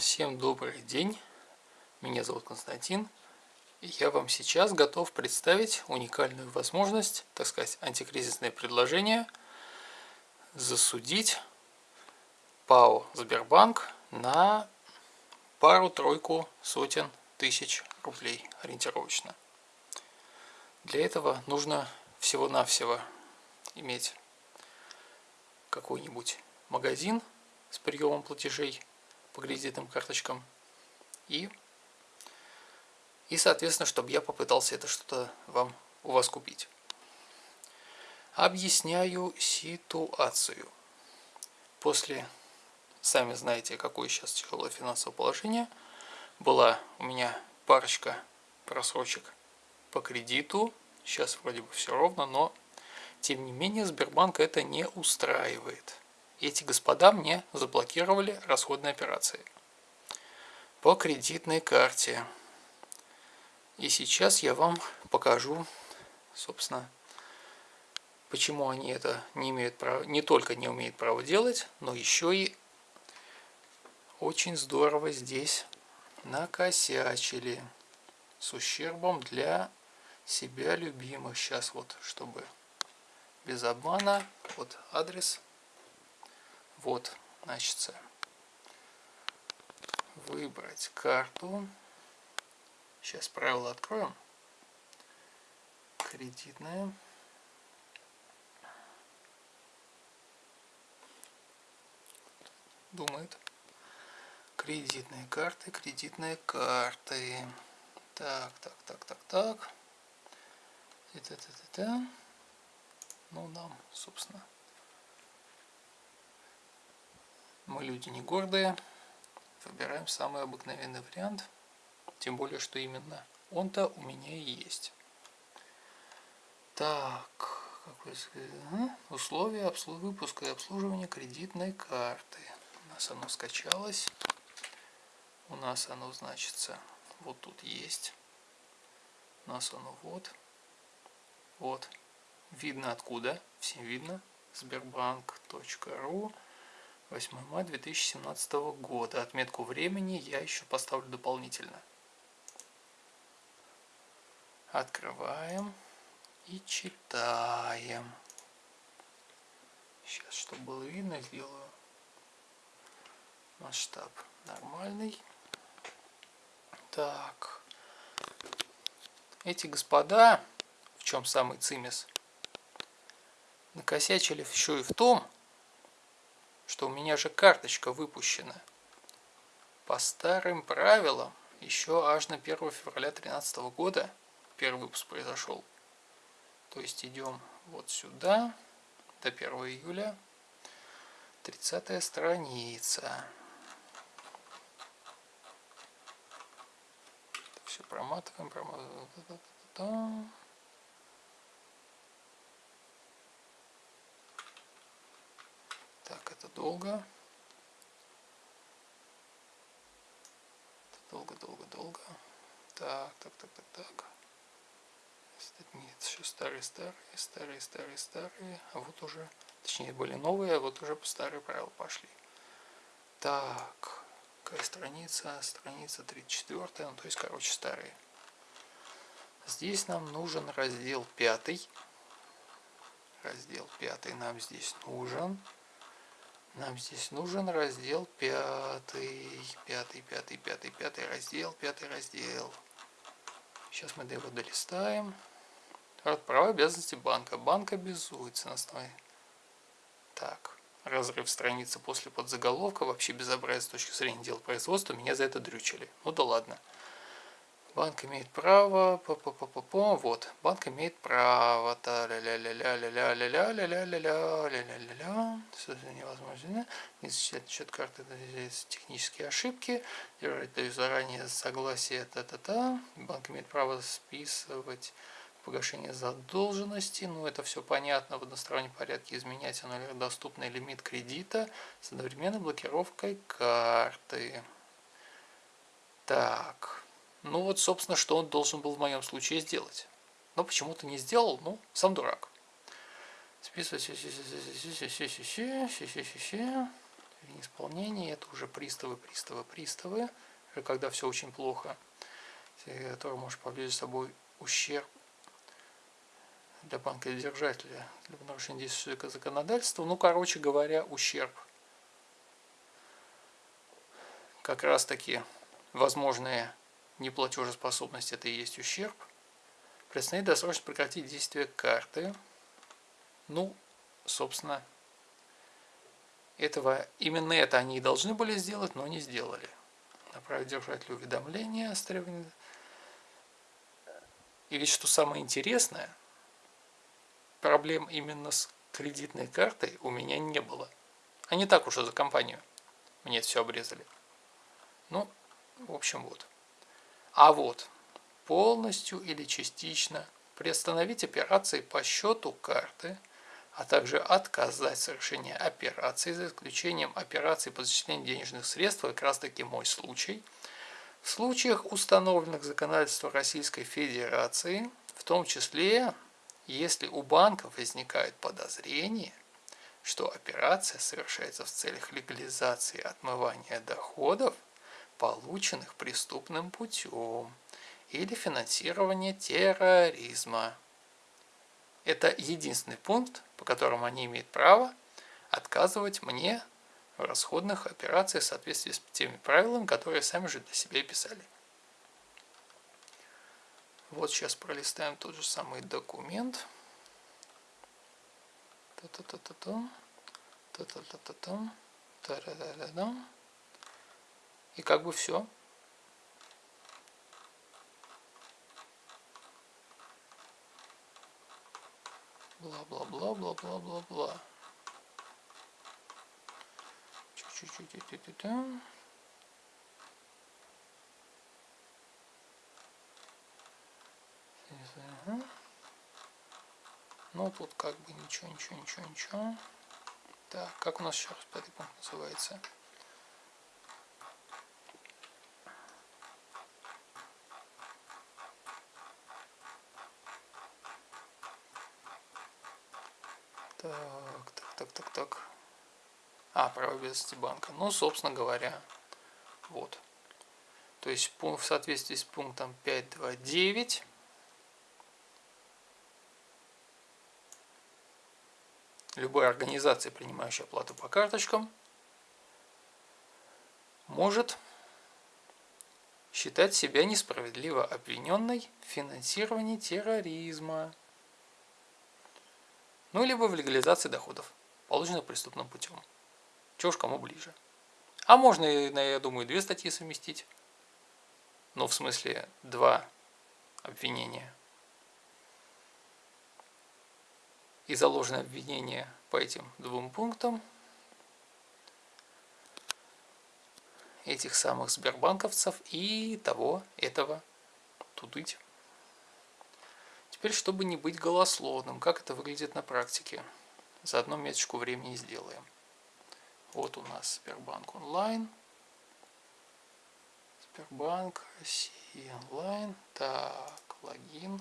Всем добрый день, меня зовут Константин, и я вам сейчас готов представить уникальную возможность, так сказать, антикризисное предложение засудить ПАО Сбербанк на пару-тройку сотен тысяч рублей ориентировочно. Для этого нужно всего-навсего иметь какой-нибудь магазин с приемом платежей по кредитным карточкам. И и соответственно чтобы я попытался это что-то вам у вас купить. Объясняю ситуацию. После сами знаете какое сейчас тяжелое финансовое положение. Была у меня парочка просрочек по кредиту. Сейчас вроде бы все ровно но тем не менее сбербанк это не устраивает эти господа мне заблокировали расходные операции по кредитной карте. И сейчас я вам покажу, собственно, почему они это не имеют права, не только не умеют права делать, но еще и очень здорово здесь накосячили с ущербом для себя любимых. Сейчас вот, чтобы без обмана, вот адрес вот, значит, выбрать карту. Сейчас правила откроем. Кредитная. Думает. Кредитные карты, кредитные карты. Так, так, так, так, так. Это, это, это. Ну, нам, собственно, Мы люди не гордые, выбираем самый обыкновенный вариант, тем более, что именно он-то у меня и есть. Так, какой, условия выпуска и обслуживания кредитной карты. У нас оно скачалось. У нас оно значится вот тут есть. У нас оно вот. Вот. Видно откуда. Всем видно. Сбербанк.ру 8 мая 2017 года. Отметку времени я еще поставлю дополнительно. Открываем и читаем. Сейчас, чтобы было видно, сделаю масштаб нормальный. Так. Эти господа, в чем самый цимес, накосячили еще и в том, что у меня же карточка выпущена. По старым правилам, еще аж на 1 февраля 2013 года первый выпуск произошел. То есть идем вот сюда, до 1 июля, 30 страница. Все проматываем, проматываем. Так, это долго. долго, долго, долго. Так, так, так, так, так. Нет, еще старые, старые, старые, старые, старые. А вот уже, точнее, были новые, а вот уже по старые правила пошли. Так, какая страница? Страница 34, ну то есть, короче, старые. Здесь нам нужен раздел 5. Раздел 5 нам здесь нужен. Нам здесь нужен раздел пятый, пятый, пятый, пятый, пятый раздел, пятый раздел. Сейчас мы его долистаем. Права обязанности банка. Банк обязуется на основе. Так, разрыв страницы после подзаголовка. Вообще безобразие с точки зрения дел производства. Меня за это дрючили. Ну да ладно. Банк имеет право, по -по -по -по -по, вот, банк имеет право, та ля ля ля ля ля ля ля ля ля ля ля ля ля ля ля ля ля невозможно, не зачитать счет карты, технические ошибки, даю заранее согласие, та-та-та, банк имеет право списывать погашение задолженности, ну это все понятно, в одностороннем порядке изменять доступный лимит кредита с одновременной блокировкой карты. Так. Ну вот, собственно, что он должен был в моем случае сделать. Но почему-то не сделал, ну, сам дурак. Списывать, или неисполнение, это уже приставы, приставы, приставы, когда все очень плохо, который может повлечь за собой ущерб для банка-держателя для нарушения действующего законодательства. Ну, короче говоря, ущерб. Как раз таки возможная неплатежеспособность это и есть ущерб. Предстоит досрочно прекратить действие карты. Ну, собственно, этого, именно это они и должны были сделать, но не сделали. Направить держателю уведомление с требованием. И ведь что самое интересное, проблем именно с кредитной картой у меня не было. Не так уж и за компанию. Мне это все обрезали. Ну, в общем, вот. А вот, полностью или частично приостановить операции по счету карты, а также отказать в совершении операций, за исключением операций по зачислению денежных средств, как раз таки мой случай, в случаях, установленных законодательством Российской Федерации, в том числе, если у банков возникает подозрение, что операция совершается в целях легализации отмывания доходов – полученных преступным путем, или финансирования терроризма. Это единственный пункт, по которому они имеют право отказывать мне в расходных операциях в соответствии с теми правилами, которые сами же для себя писали. Вот сейчас пролистаем тот же самый документ. Та-та-та-та-та. Та-та-та-та-та. Та-та-та-та-та. И как бы все. Бла-бла-бла-бла-бла-бла-бла. Чуть-чуть-чуть. Ну, тут как бы ничего, ничего, ничего, ничего. Так, как у нас раз пятый пункт называется? Так, так. А, право обязанности банка. Ну, собственно говоря, вот. То есть в соответствии с пунктом 5.2.9 любая организация, принимающая оплату по карточкам, может считать себя несправедливо обвиненной в финансировании терроризма ну, либо в легализации доходов, полученных преступным путем. Чего уж кому ближе. А можно, я думаю, две статьи совместить. Ну, в смысле, два обвинения. И заложено обвинение по этим двум пунктам этих самых сбербанковцев и того, этого тудыть. Теперь, чтобы не быть голословным, как это выглядит на практике. Заодно меточку времени сделаем. Вот у нас Сбербанк онлайн. Сбербанк Россия онлайн. Так, логин.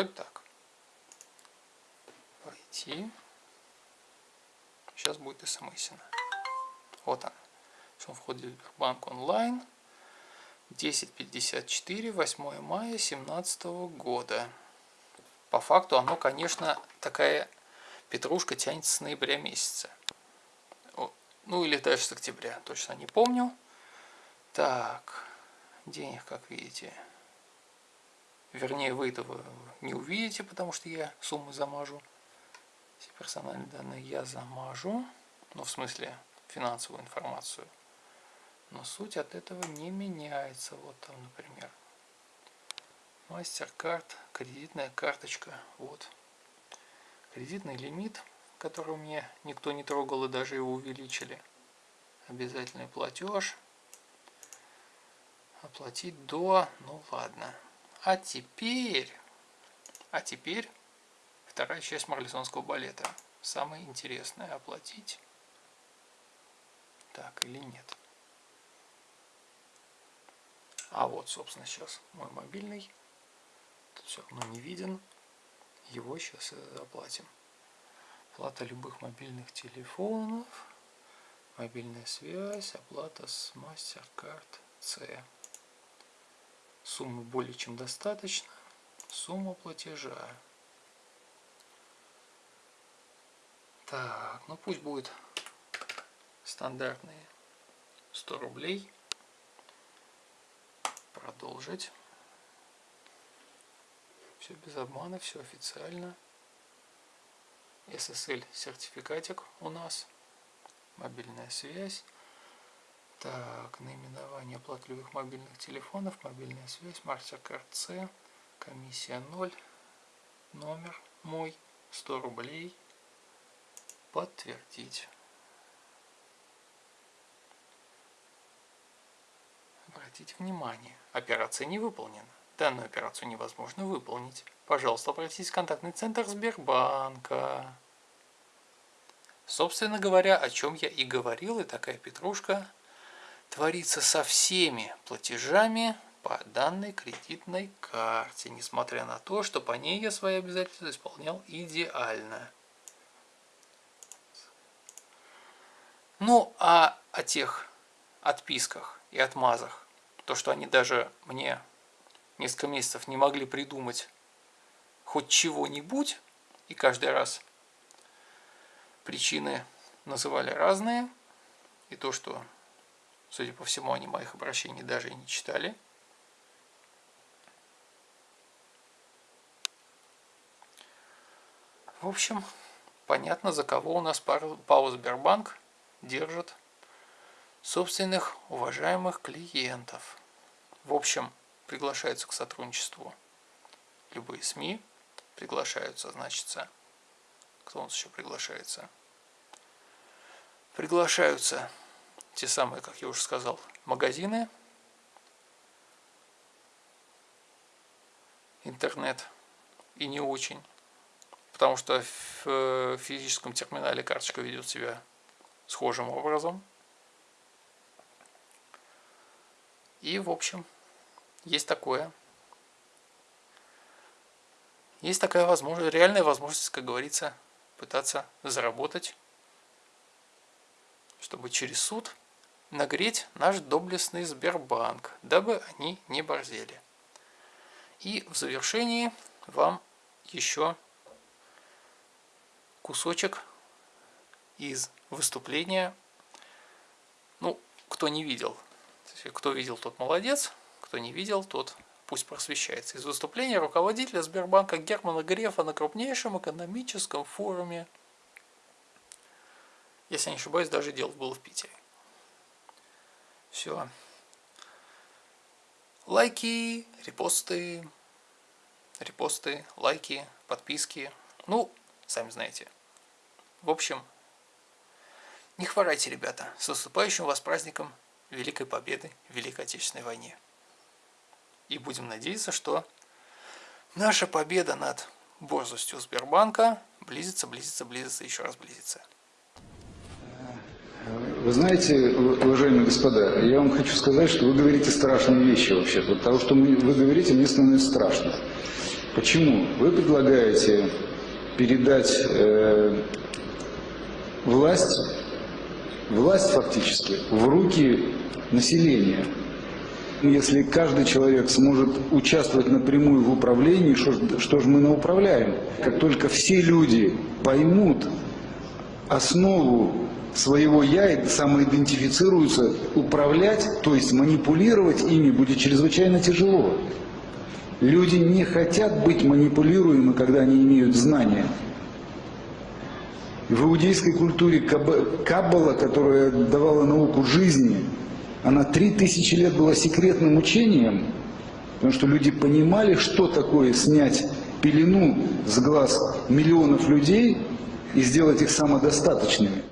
Вроде так. Пойти. Сейчас будет смс. Вот она. Он входит в банк онлайн. 10.54, 8 мая 2017 года. По факту оно, конечно, такая петрушка тянется с ноября месяца. Ну или даже с октября, точно не помню. Так, денег, как видите, Вернее, вы этого не увидите, потому что я суммы замажу. Все персональные данные я замажу. Ну, в смысле, финансовую информацию. Но суть от этого не меняется. Вот там, например, мастер-карт, кредитная карточка. Вот. Кредитный лимит, который мне никто не трогал и даже его увеличили. Обязательный платеж. Оплатить до, ну ладно, А теперь, а теперь вторая часть марлезонского балета. Самое интересное оплатить. Так или нет. А вот, собственно, сейчас мой мобильный. Тут все равно не виден. Его сейчас оплатим. Оплата любых мобильных телефонов. Мобильная связь. Оплата с MasterCard C. Суммы более чем достаточно. Сумма платежа. Так, ну пусть будет стандартные 100 рублей. Продолжить. Все без обмана, все официально. SSL сертификатик у нас. Мобильная связь. Так, наименование оплатливых мобильных телефонов, мобильная связь, MasterCard C, комиссия 0, номер мой, 100 рублей, подтвердить. Обратите внимание, операция не выполнена. Данную операцию невозможно выполнить. Пожалуйста, обратитесь в контактный центр Сбербанка. Собственно говоря, о чем я и говорил, и такая петрушка творится со всеми платежами по данной кредитной карте, несмотря на то, что по ней я свои обязательства исполнял идеально. Ну, а о тех отписках и отмазах, то, что они даже мне несколько месяцев не могли придумать хоть чего-нибудь, и каждый раз причины называли разные, и то, что Судя по всему, они моих обращений даже и не читали. В общем, понятно, за кого у нас ПАО Сбербанк держит собственных уважаемых клиентов. В общем, приглашаются к сотрудничеству любые СМИ, приглашаются, значится, кто у нас еще приглашается? Приглашаются те самые, как я уже сказал, магазины, интернет и не очень, потому что в э, физическом терминале карточка ведет себя схожим образом. И, в общем, есть такое. Есть такая возможность, реальная возможность, как говорится, пытаться заработать, чтобы через суд нагреть наш доблестный Сбербанк, дабы они не борзели. И в завершении вам еще кусочек из выступления. Ну, кто не видел, кто видел, тот молодец, кто не видел, тот пусть просвещается. Из выступления руководителя Сбербанка Германа Грефа на крупнейшем экономическом форуме, если не ошибаюсь, даже дело было в Питере. Все. Лайки, репосты, репосты, лайки, подписки. Ну, сами знаете. В общем, не хворайте, ребята, с наступающим вас праздником Великой Победы в Великой Отечественной войне. И будем надеяться, что наша победа над борзостью Сбербанка близится, близится, близится, еще раз близится. Вы знаете, уважаемые господа, я вам хочу сказать, что вы говорите страшные вещи вообще. Вот того, что вы говорите, мне становится страшно. Почему? Вы предлагаете передать э, власть, власть фактически, в руки населения. Если каждый человек сможет участвовать напрямую в управлении, что, что же мы науправляем? Как только все люди поймут основу своего «я» и самоидентифицируются, управлять, то есть манипулировать ими будет чрезвычайно тяжело. Люди не хотят быть манипулируемы, когда они имеют знания. В иудейской культуре Каббала, которая давала науку жизни, она три тысячи лет была секретным учением, потому что люди понимали, что такое снять пелену с глаз миллионов людей и сделать их самодостаточными.